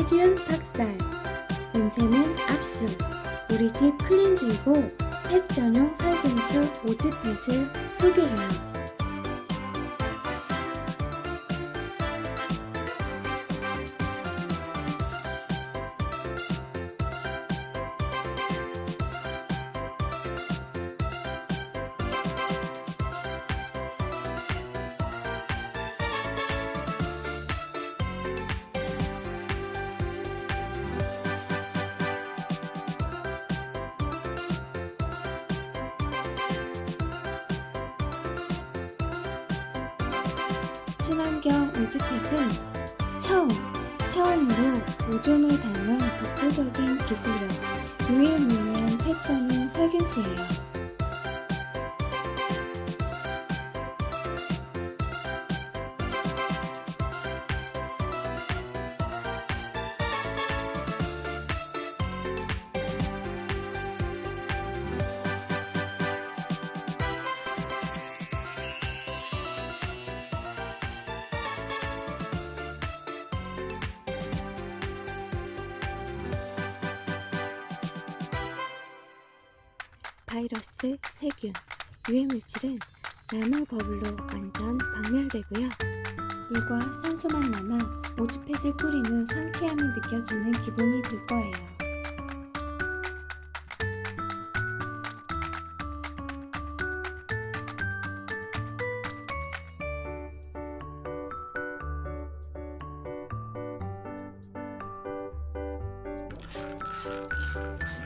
세균 박살, 냄새는 압수, 우리 집 클린주이고 펫 전용 살균수 오즈펫을 소개해요. 친환경 우즈펫은 처음, 처음으로 오존을 닮은 독보적인 기술로 유일무이한 펫 전용 살균수예요. 바이러스, 세균, 유해물질은 나노 버블로 완전 박멸되고요. 물과 산소만 남아 오즈펫을 뿌린 후 상쾌함이 느껴지는 기분이 들 거예요.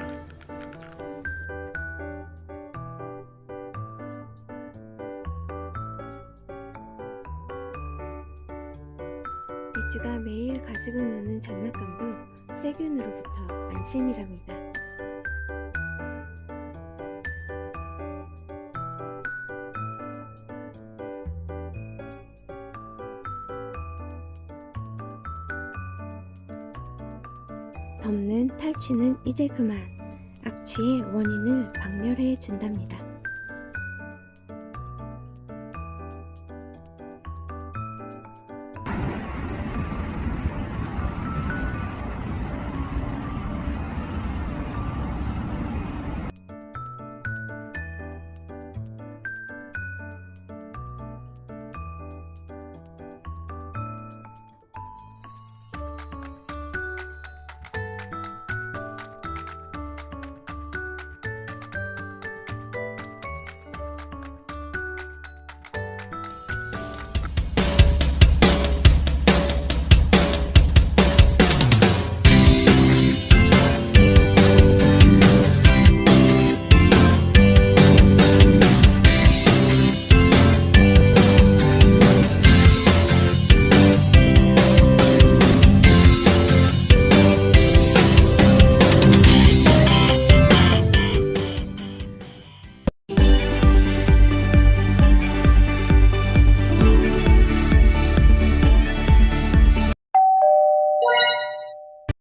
리 쭈가 매일 가지고 노는 장난감도 세균으로부터 안심이랍니다. 덮는 탈취는 이제 그만 악취의 원인을 박멸해 준답니다.